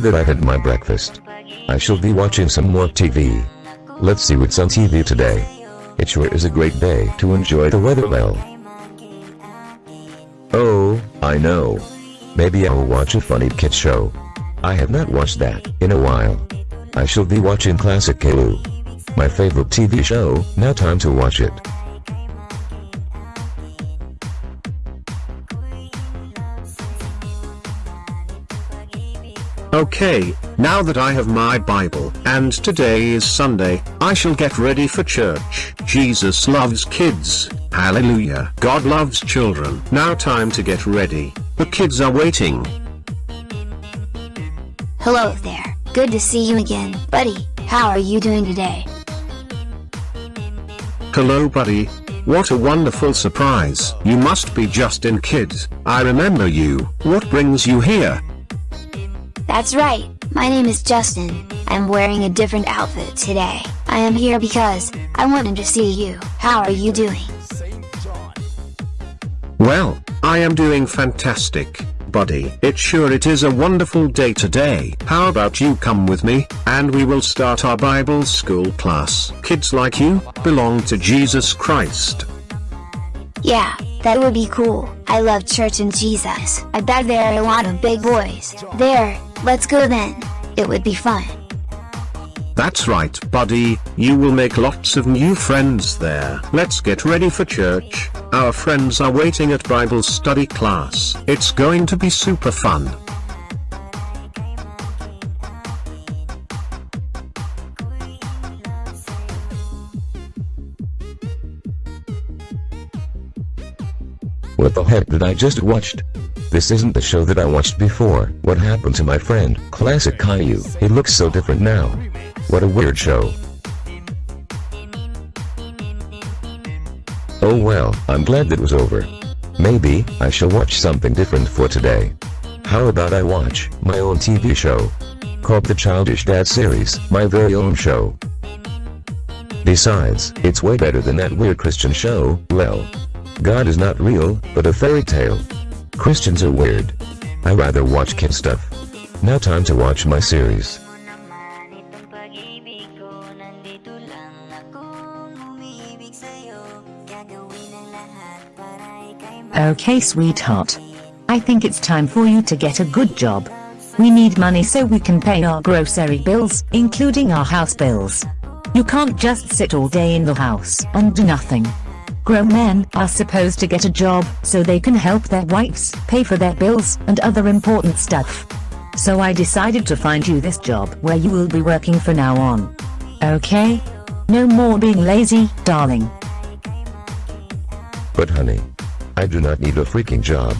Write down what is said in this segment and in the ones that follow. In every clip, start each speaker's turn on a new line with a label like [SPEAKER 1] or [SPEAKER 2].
[SPEAKER 1] that I've had my breakfast, I shall be watching some more TV. Let's see what's on TV today. It sure is a great day to enjoy the weather well. Oh, I know. Maybe I'll watch a funny kid show. I have not watched that in a while. I shall be watching Classic Caillou. My favorite TV show, now time to watch it.
[SPEAKER 2] Okay, now that I have my Bible, and today is Sunday, I shall get ready for church. Jesus loves kids. Hallelujah. God loves children. Now time to get ready. The kids are waiting.
[SPEAKER 3] Hello there. Good to see you again, buddy. How are you doing today?
[SPEAKER 2] Hello buddy. What a wonderful surprise. You must be Justin Kid. I remember you. What brings you here?
[SPEAKER 3] That's right. My name is Justin. I'm wearing a different outfit today. I am here because I wanted to see you. How are you doing?
[SPEAKER 2] Well, I am doing fantastic, buddy. It sure it is a wonderful day today. How about you come with me, and we will start our Bible school class. Kids like you, belong to Jesus Christ.
[SPEAKER 3] Yeah, that would be cool. I love church and Jesus. I bet there are a lot of big boys. There, let's go then. It would be fun.
[SPEAKER 2] That's right, buddy, you will make lots of new friends there. Let's get ready for church. Our friends are waiting at Bible study class. It's going to be super fun.
[SPEAKER 1] What the heck did I just watched? This isn't the show that I watched before. What happened to my friend, Classic Caillou? He looks so different now. What a weird show. Oh well, I'm glad that was over. Maybe, I shall watch something different for today. How about I watch my own TV show? Called the Childish Dad series, my very own show. Besides, it's way better than that weird Christian show, well. God is not real, but a fairy tale. Christians are weird. I rather watch kid stuff. Now time to watch my series.
[SPEAKER 4] Okay sweetheart. I think it's time for you to get a good job. We need money so we can pay our grocery bills, including our house bills. You can't just sit all day in the house and do nothing. Grown men are supposed to get a job so they can help their wives pay for their bills and other important stuff. So I decided to find you this job where you will be working from now on. Okay? No more being lazy, darling.
[SPEAKER 1] But honey, I do not need a freaking job.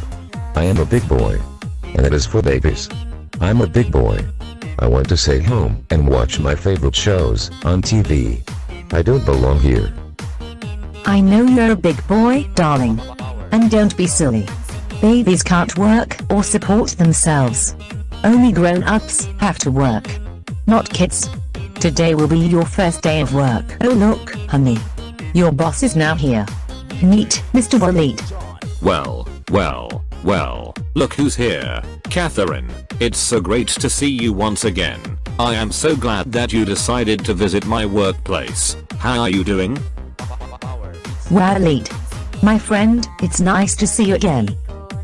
[SPEAKER 1] I am a big boy. And it is for babies. I'm a big boy. I want to stay home and watch my favorite shows on TV. I don't belong here.
[SPEAKER 4] I know you're a big boy, darling. And don't be silly. Babies can't work or support themselves. Only grown-ups have to work. Not kids. Today will be your first day of work. Oh look, honey. Your boss is now here. Meet Mr. Walid.
[SPEAKER 5] Well, well, well, look who's here, Catherine. It's so great to see you once again. I am so glad that you decided to visit my workplace. How are you doing?
[SPEAKER 4] Walid. My friend, it's nice to see you again.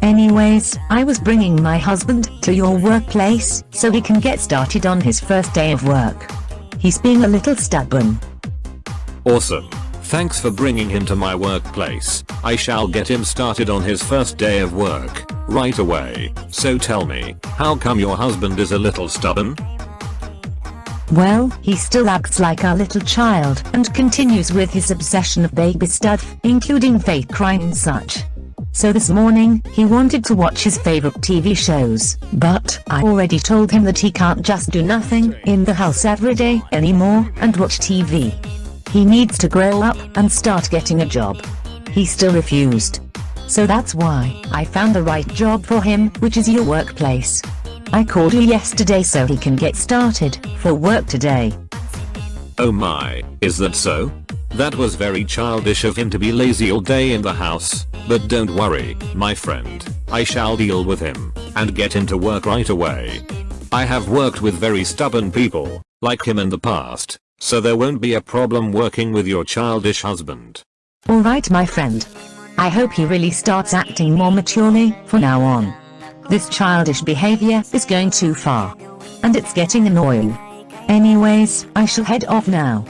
[SPEAKER 4] Anyways, I was bringing my husband to your workplace so he can get started on his first day of work. He's being a little stubborn.
[SPEAKER 5] Awesome. Thanks for bringing him to my workplace. I shall get him started on his first day of work, right away. So tell me, how come your husband is a little stubborn?
[SPEAKER 4] Well, he still acts like a little child and continues with his obsession of baby stuff, including fake crime and such. So this morning, he wanted to watch his favorite TV shows, but I already told him that he can't just do nothing in the house every day anymore and watch TV. He needs to grow up and start getting a job. He still refused. So that's why I found the right job for him, which is your workplace. I called you yesterday so he can get started for work today.
[SPEAKER 5] Oh my, is that so? That was very childish of him to be lazy all day in the house, but don't worry, my friend, I shall deal with him, and get him to work right away. I have worked with very stubborn people, like him in the past, so there won't be a problem working with your childish husband.
[SPEAKER 4] Alright my friend. I hope he really starts acting more maturely from now on. This childish behavior is going too far. And it's getting annoying. Anyways, I shall head off now.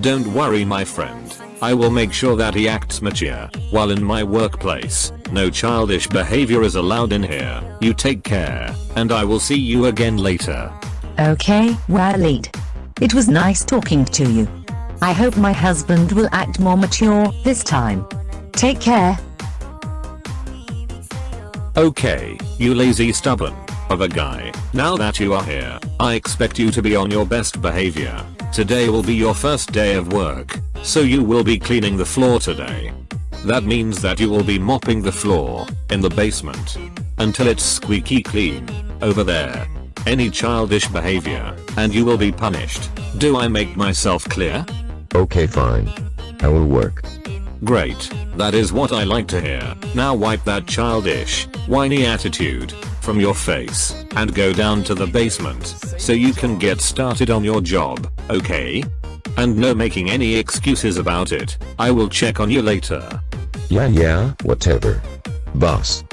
[SPEAKER 5] Don't worry my friend, I will make sure that he acts mature, while in my workplace, no childish behavior is allowed in here, you take care, and I will see you again later.
[SPEAKER 4] Okay, Walid. It was nice talking to you. I hope my husband will act more mature this time. Take care.
[SPEAKER 5] Okay, you lazy stubborn of a guy, now that you are here, I expect you to be on your best behavior. Today will be your first day of work, so you will be cleaning the floor today. That means that you will be mopping the floor, in the basement, until it's squeaky clean, over there. Any childish behavior, and you will be punished. Do I make myself clear?
[SPEAKER 1] Okay fine. I will work.
[SPEAKER 5] Great, that is what I like to hear. Now wipe that childish, whiny attitude from your face and go down to the basement so you can get started on your job, okay? And no making any excuses about it. I will check on you later.
[SPEAKER 1] Yeah yeah, whatever. Boss.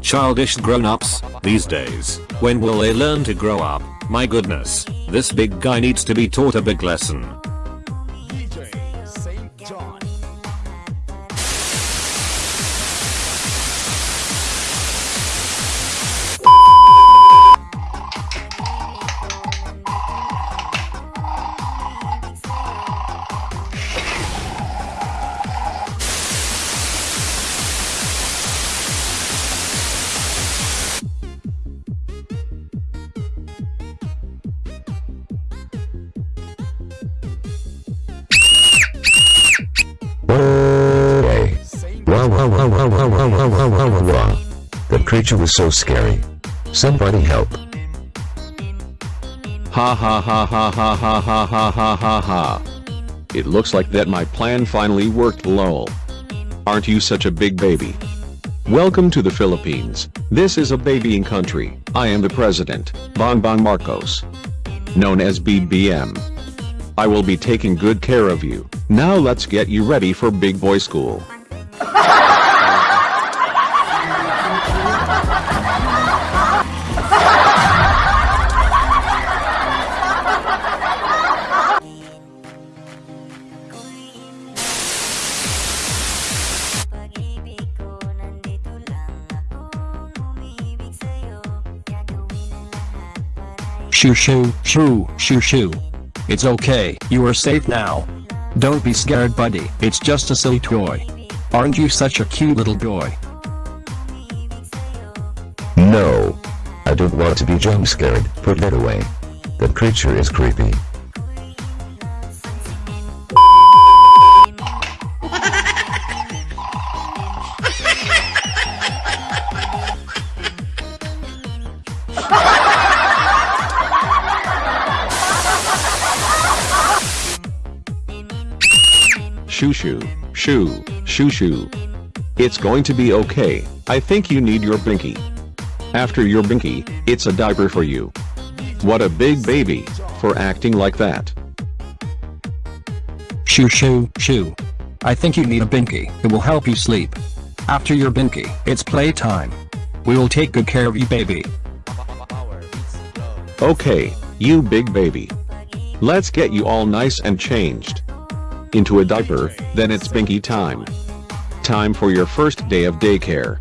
[SPEAKER 5] Childish grown-ups, these days, when will they learn to grow up? My goodness, this big guy needs to be taught a big lesson.
[SPEAKER 1] That creature was so scary. Somebody help.
[SPEAKER 6] Ha ha ha ha ha ha ha ha ha ha. It looks like that my plan finally worked lol. Aren't you such a big baby? Welcome to the Philippines. This is a babying country. I am the president, Bongbong Marcos. Known as BBM. I will be taking good care of you. Now let's get you ready for big boy school.
[SPEAKER 7] Shoo shoo, shoo, shoo shoo. It's okay, you are safe now. Don't be scared buddy, it's just a silly toy. Aren't you such a cute little boy?
[SPEAKER 1] No. I don't want to be jump scared. Put that away. That creature is creepy.
[SPEAKER 6] Shoo shoo, shoo, shoo shoo. It's going to be okay, I think you need your binky. After your binky, it's a diaper for you. What a big baby, for acting like that.
[SPEAKER 7] Shoo shoo, shoo. I think you need a binky, it will help you sleep. After your binky, it's playtime. We will take good care of you baby.
[SPEAKER 6] Okay, you big baby. Let's get you all nice and changed into a diaper, then it's binky time. Time for your first day of daycare.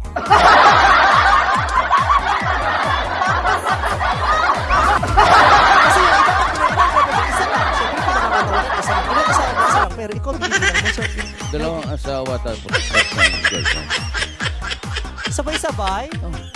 [SPEAKER 8] Dalawang asawa tapos.
[SPEAKER 9] Sabay-sabay? Oh.